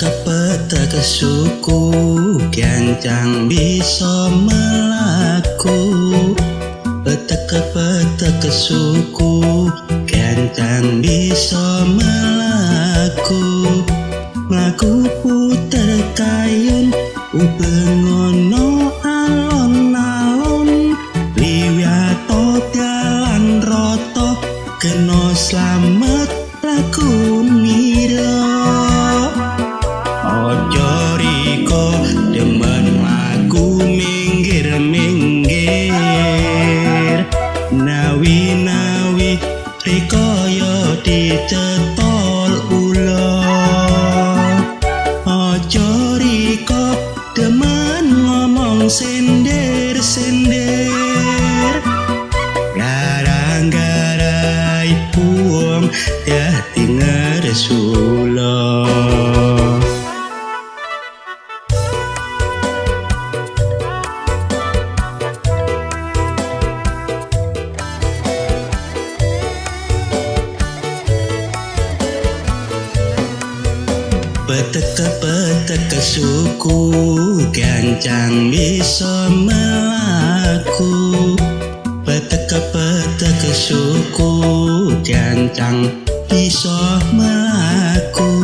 petek suku kencang bisa melaku. Petek petek suku kencang bisa melaku. Melaku puter kayun ubengono riko yo dicetol ulo ojo riko demen ngomong sender sender garang garai puong Petek petek suku gancang bisa melaku. Petek petek suku gancang bisa melaku.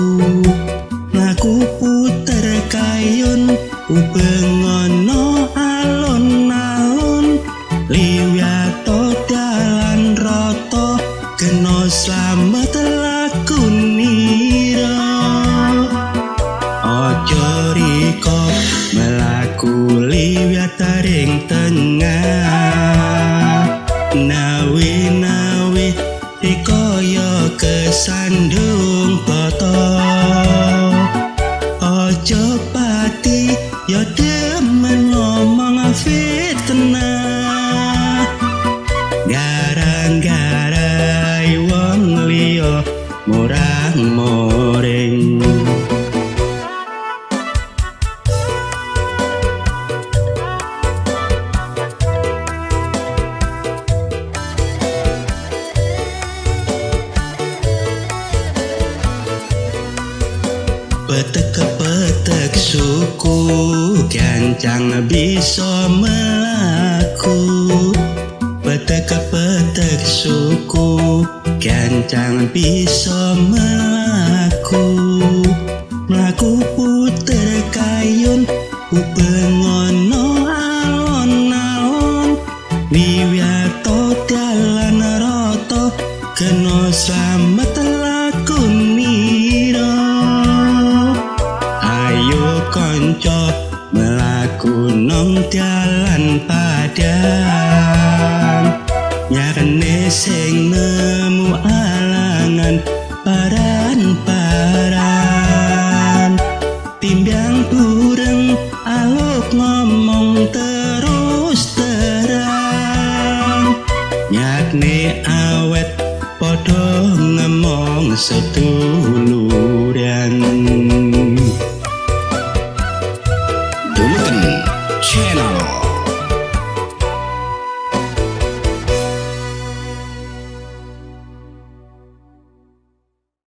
Laku puter kayun ubengono tengah. Nawi nawi riko yo kesandung poto Petek petek suku gancang bisa melaku. Petek petek suku gancang bisa melaku. Melaku puter kayun ubengono alon-alon Wiwiato dalan roto kena slamet konco melaku nong jalan padang. Nyarene sing nemu alangan paran-paran Timbang bureng aluk ngomong terus terang. Nyakne awet podo ngemong seduluran